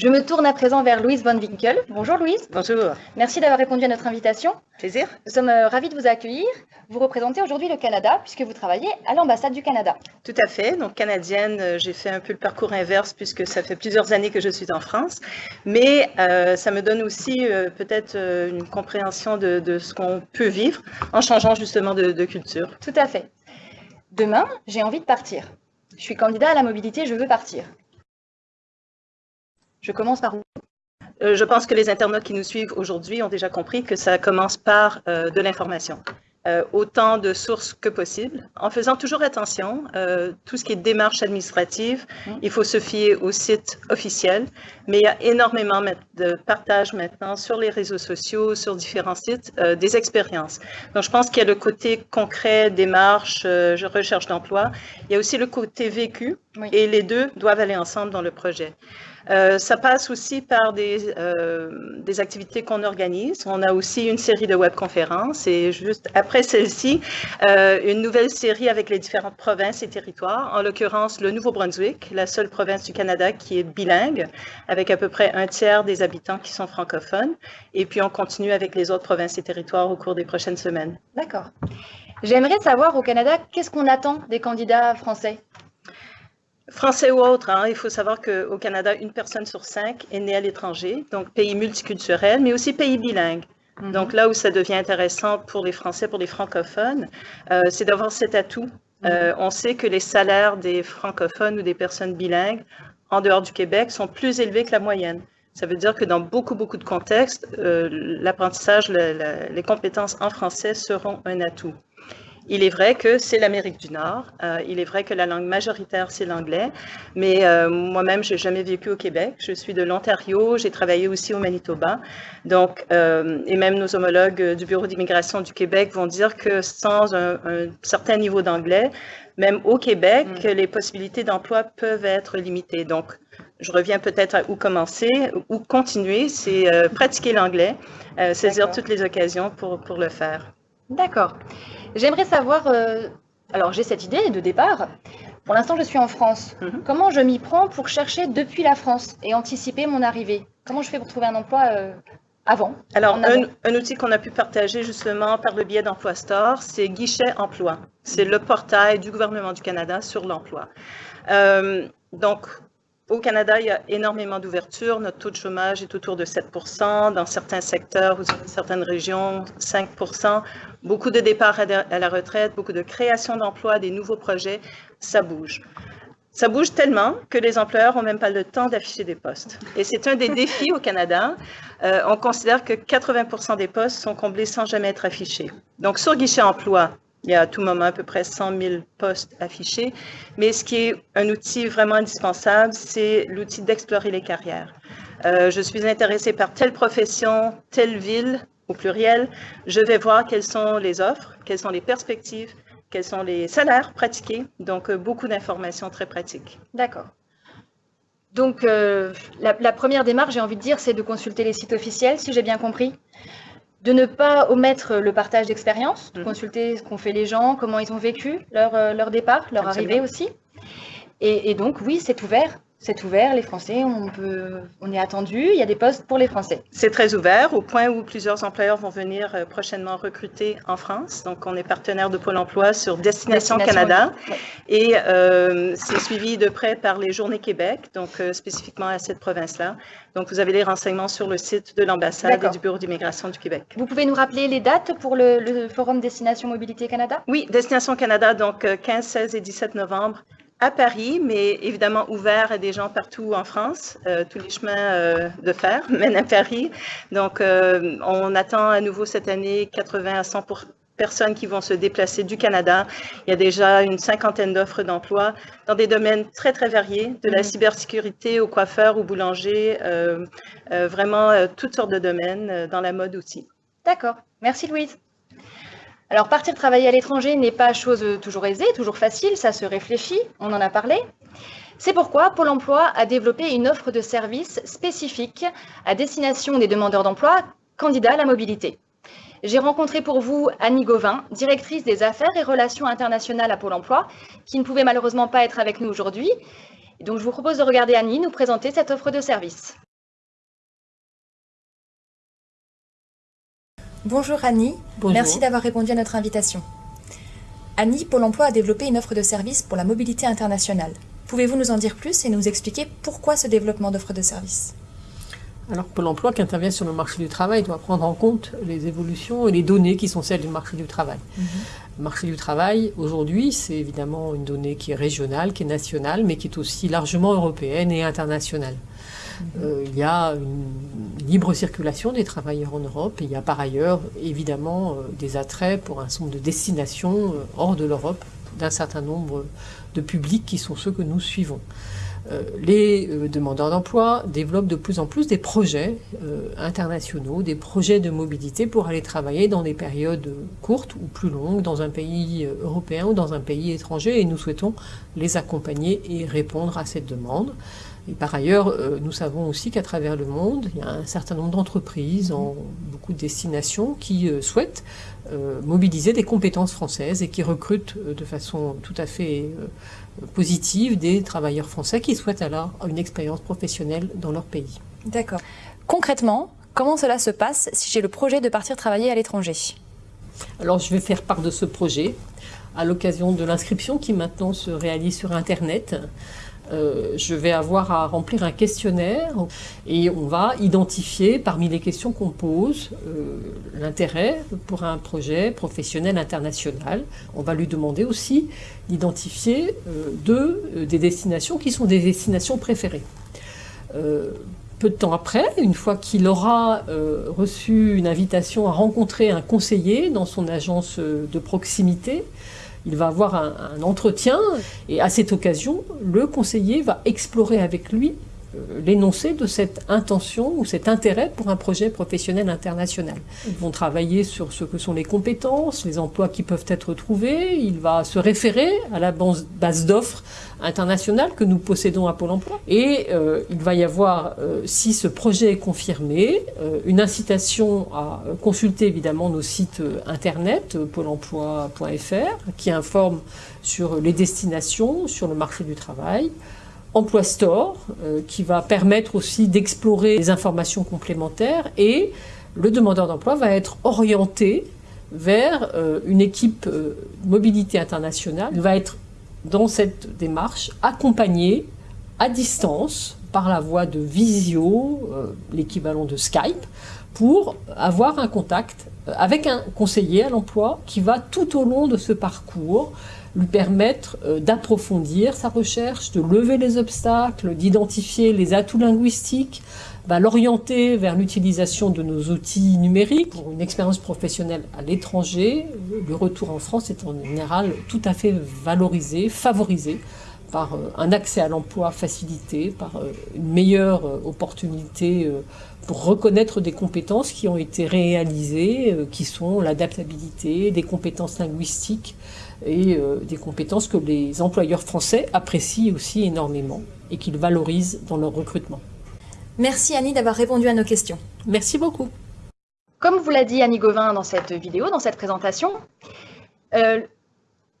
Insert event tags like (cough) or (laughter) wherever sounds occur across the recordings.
Je me tourne à présent vers Louise Von Winkel. Bonjour Louise. Bonjour. Merci d'avoir répondu à notre invitation. Plaisir. Nous sommes euh, ravis de vous accueillir. Vous représentez aujourd'hui le Canada puisque vous travaillez à l'ambassade du Canada. Tout à fait. Donc canadienne, euh, j'ai fait un peu le parcours inverse puisque ça fait plusieurs années que je suis en France. Mais euh, ça me donne aussi peut-être une compréhension de, ce qu'on peut vivre en changeant justement de, de culture. Tout à fait. Demain, j'ai envie de partir. Je suis candidat à la mobilité, je veux partir. Je commence par où euh, je pense que les internautes qui nous suivent aujourd'hui ont déjà compris que ça commence par euh, de l'information. Euh, autant de sources que possible, en faisant toujours attention, tout ce qui est démarche administrative, mmh. il faut se fier au site officiel, mais il y a énormément de partage maintenant sur les réseaux sociaux, sur différents sites, des expériences. Donc je pense qu'il y a le côté concret, démarche, recherche d'emploi, il y a aussi le côté vécu, et les deux doivent aller ensemble dans le projet. Euh, ça passe aussi par des, euh, des activités qu'on organise. On a aussi une série de webconférences et juste après celle-ci, euh, une nouvelle série avec les différentes provinces et territoires, en l'occurrence le Nouveau-Brunswick, la seule province du Canada qui est bilingue, avec à peu près un tiers des habitants qui sont francophones. Et puis on continue avec les autres provinces et territoires au cours des prochaines semaines. D'accord. J'aimerais savoir au Canada, qu'est-ce qu'on attend des candidats français? Français ou autre, hein, il faut savoir qu'au Canada, une personne sur cinq est née à l'étranger, donc pays multiculturel, mais aussi pays bilingue. Mhm. Donc là où ça devient intéressant pour les Français, pour les francophones, euh, c'est d'avoir cet atout. Euh, mhm. on sait que les salaires des francophones ou des personnes bilingues en dehors du Québec sont plus élevés que la moyenne. Ça veut dire que dans beaucoup, beaucoup de contextes, euh, l'apprentissage, les compétences en français seront un atout. Il est vrai que c'est l'Amérique du Nord. Euh, il est vrai que la langue majoritaire, c'est l'anglais. Mais euh, moi-même, je n'ai jamais vécu au Québec. Je suis de l'Ontario. J'ai travaillé aussi au Manitoba. Donc, euh, et même nos homologues du Bureau d'immigration du Québec vont dire que sans un, certain niveau d'anglais, même au Québec, mm. les possibilités d'emploi peuvent être limitées. Donc, je reviens peut-être à où commencer, où continuer, c'est pratiquer l'anglais, saisir toutes les occasions pour, pour le faire. D'accord. J'aimerais savoir, euh, alors j'ai cette idée de départ. Pour l'instant, je suis en France. Mhm. Comment je m'y prends pour chercher depuis la France et anticiper mon arrivée? Comment je fais pour trouver un emploi euh, avant? Alors, un, outil qu'on a pu partager justement par le biais d'Emploi Store, c'est Guichet Emploi. C'est le portail du gouvernement du Canada sur l'emploi. Euh, donc, au Canada, il y a énormément d'ouverture. Notre taux de chômage est autour de 7% Dans certains secteurs ou certaines régions, 5% Beaucoup de départs à la retraite, beaucoup de création d'emplois, des nouveaux projets. Ça bouge. Ça bouge tellement que les employeurs n'ont même pas le temps d'afficher des postes. Et c'est un des défis au Canada. Euh, on considère que 80% des postes sont comblés sans jamais être affichés. Donc, sur guichet emploi, il y a à tout moment à peu près 100 000 postes affichés. Mais ce qui est un outil vraiment indispensable, c'est l'outil d'explorer les carrières. Euh, je suis intéressée par telle profession, telle ville, au pluriel. Je vais voir quelles sont les offres, quelles sont les perspectives, quels sont les salaires pratiqués. Donc, euh, beaucoup d'informations très pratiques. D'accord. Donc, euh, la, la, première démarche, j'ai envie de dire, c'est de consulter les sites officiels, si j'ai bien compris de ne pas omettre le partage d'expérience, de mhm. consulter ce qu'ont fait les gens, comment ils ont vécu leur, euh, leur départ, leur arrivée aussi. Et, et donc, oui, c'est ouvert c'est ouvert, les Français, on, peut, on est attendu, il y a des postes pour les Français. C'est très ouvert, au point où plusieurs employeurs vont venir euh, prochainement recruter en France. Donc, on est partenaire de Pôle emploi sur Destination, Canada. Et euh, c'est suivi de près par les Journées Québec, donc euh, spécifiquement à cette province-là. Donc, vous avez les renseignements sur le site de l'ambassade et du Bureau d'immigration du Québec. Vous pouvez nous rappeler les dates pour le, le Forum Destination Mobilité Canada? Oui, Destination Canada, donc 15, 16 et 17 novembre à Paris, mais évidemment ouvert à des gens partout en France. Euh, tous les chemins euh, de fer (laughs) mènent à Paris. Donc, euh, on attend à nouveau cette année 80 à 100 personnes qui vont se déplacer du Canada. Il y a déjà une cinquantaine d'offres d'emploi dans des domaines très, très variés, de la mm-hmm. cybersécurité au coiffeur, au boulanger, vraiment toutes sortes de domaines, dans la mode aussi. D'accord. Merci Louise. Alors, partir travailler à l'étranger n'est pas chose toujours aisée, toujours facile, ça se réfléchit, on en a parlé. C'est pourquoi Pôle emploi a développé une offre de services spécifique à destination des demandeurs d'emploi candidats à la mobilité. J'ai rencontré pour vous Annie Gauvin, directrice des affaires et relations internationales à Pôle emploi, qui ne pouvait malheureusement pas être avec nous aujourd'hui. Donc je vous propose de regarder Annie nous présenter cette offre de services. Bonjour Annie, merci d'avoir répondu à notre invitation. Annie, Pôle emploi a développé une offre de service pour la mobilité internationale. Pouvez-vous nous en dire plus et nous expliquer pourquoi ce développement d'offres de service alors Pôle emploi qui intervient sur le marché du travail doit prendre en compte les évolutions et les données qui sont celles du marché du travail. Mhm. Le marché du travail, aujourd'hui, c'est évidemment une donnée qui est régionale, qui est nationale, mais qui est aussi largement européenne et internationale. Euh, il y a une libre circulation des travailleurs en Europe il y a par ailleurs évidemment euh, des attraits pour un certain nombre de destinations euh, hors de l'Europe d'un certain nombre de publics qui sont ceux que nous suivons. Les demandeurs d'emploi développent de plus en plus des projets internationaux, des projets de mobilité pour aller travailler dans des périodes courtes ou plus longues dans un pays européen ou dans un pays étranger et nous souhaitons les accompagner et répondre à cette demande. Et par ailleurs, nous savons aussi qu'à travers le monde, il y a un certain nombre d'entreprises en beaucoup de destinations qui souhaitent mobiliser des compétences françaises et qui recrutent de façon tout à fait positive des travailleurs français qui souhaitent alors une expérience professionnelle dans leur pays. D'accord. Concrètement, comment cela se passe si j'ai le projet de partir travailler à l'étranger? Alors je vais faire part de ce projet à l'occasion de l'inscription qui maintenant se réalise sur Internet. Euh, je vais avoir à remplir un questionnaire et on va identifier parmi les questions qu'on pose euh, l'intérêt pour un projet professionnel international. On va lui demander aussi d'identifier euh, deux des destinations qui sont des destinations préférées. peu de temps après, une fois qu'il aura reçu une invitation à rencontrer un conseiller dans son agence de proximité, il va avoir un, entretien et à cette occasion, le conseiller va explorer avec lui l'énoncé de cette intention ou cet intérêt pour un projet professionnel international. Ils vont travailler sur ce que sont les compétences, les emplois qui peuvent être trouvés. Il va se référer à la base d'offres internationales que nous possédons à Pôle emploi. Et euh, il va y avoir, euh, si ce projet est confirmé, une incitation à consulter évidemment nos sites internet, pôle emploi.fr, qui informe sur les destinations, sur le marché du travail, Emploi Store, euh, qui va permettre aussi d'explorer les informations complémentaires et le demandeur d'emploi va être orienté vers euh, une équipe euh, mobilité internationale. Il va être dans cette démarche accompagné à distance par la voie de visio, l'équivalent de Skype, pour avoir un contact avec un conseiller à l'emploi qui va tout au long de ce parcours lui permettre euh, d'approfondir sa recherche, de lever les obstacles, d'identifier les atouts linguistiques, va l'orienter vers l'utilisation de nos outils numériques pour une expérience professionnelle à l'étranger. Le retour en France est en général tout à fait valorisé, favorisé par euh, un accès à l'emploi facilité, par euh, une meilleure opportunité pour reconnaître des compétences qui ont été réalisées, qui sont l'adaptabilité, des compétences linguistiques, et euh, des compétences que les employeurs français apprécient aussi énormément et qu'ils valorisent dans leur recrutement. Merci Annie d'avoir répondu à nos questions. Merci beaucoup. Comme vous l'a dit Annie Gauvin dans cette vidéo, dans cette présentation, euh,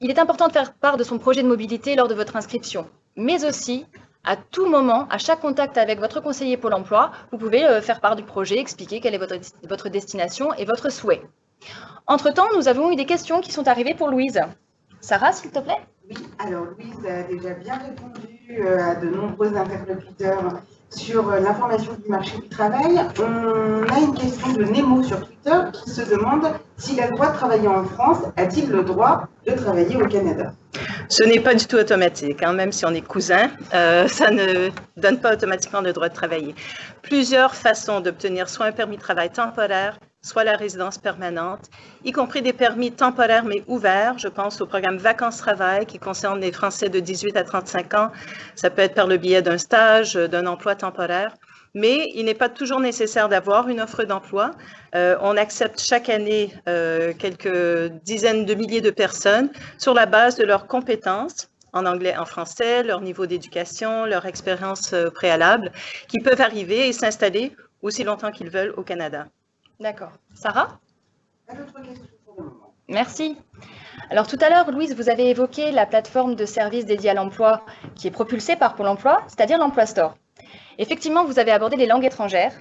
il est important de faire part de son projet de mobilité lors de votre inscription, mais aussi à tout moment, à chaque contact avec votre conseiller Pôle emploi, vous pouvez euh, faire part du projet, expliquer quelle est votre, destination et votre souhait. Entre-temps, nous avons eu des questions qui sont arrivées pour Louise. Sarah, s'il te plaît? Oui, alors Louise a déjà bien répondu euh, à de nombreux interlocuteurs sur euh, l'information du marché du travail. On a une question de Nemo sur Twitter qui se demande s'il a le droit de travailler en France, a-t-il le droit de travailler au Canada? Ce n'est pas du tout automatique, hein. même si on est cousin, euh, ça ne donne pas automatiquement le droit de travailler. Plusieurs façons d'obtenir soit un permis de travail temporaire, soit la résidence permanente, y compris des permis temporaires mais ouverts. Je pense au programme Vacances-Travail qui concerne les Français de 18 à 35 ans. Ça peut être par le biais d'un stage, d'un emploi temporaire. Mais il n'est pas toujours nécessaire d'avoir une offre d'emploi. Euh, on accepte chaque année euh, quelques dizaines de milliers de personnes sur la base de leurs compétences en anglais, en français, leur niveau d'éducation, leur expérience euh, préalable, qui peuvent arriver et s'installer aussi longtemps qu'ils veulent au Canada. D'accord. Sarah? Merci. Alors tout à l'heure, Louise, vous avez évoqué la plateforme de services dédiée à l'emploi qui est propulsée par Pôle emploi, c'est-à-dire l'Emploi Store. Effectivement, vous avez abordé les langues étrangères.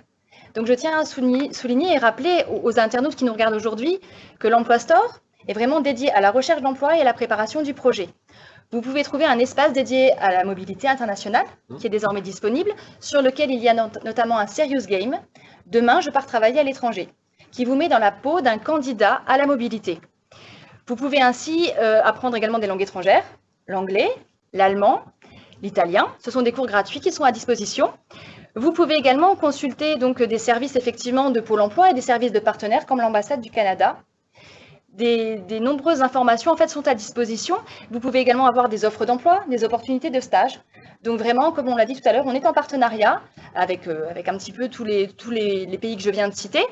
Donc je tiens à souligner, et rappeler aux, internautes qui nous regardent aujourd'hui que l'Emploi Store est vraiment dédié à la recherche d'emploi et à la préparation du projet. Vous pouvez trouver un espace dédié à la mobilité internationale, mmh. qui est désormais disponible, sur lequel il y a notamment un Serious Game, Demain, je pars travailler à l'étranger, qui vous met dans la peau d'un candidat à la mobilité. Vous pouvez ainsi euh, apprendre également des langues étrangères, l'anglais, l'allemand, l'italien. Ce sont des cours gratuits qui sont à disposition. Vous pouvez également consulter donc des services effectivement de Pôle emploi et des services de partenaires comme l'ambassade du Canada. Des, nombreuses informations en fait sont à disposition. Vous pouvez également avoir des offres d'emploi, des opportunités de stage. Donc vraiment, comme on l'a dit tout à l'heure, on est en partenariat avec, euh, avec un petit peu tous, les, tous les pays que je viens de citer.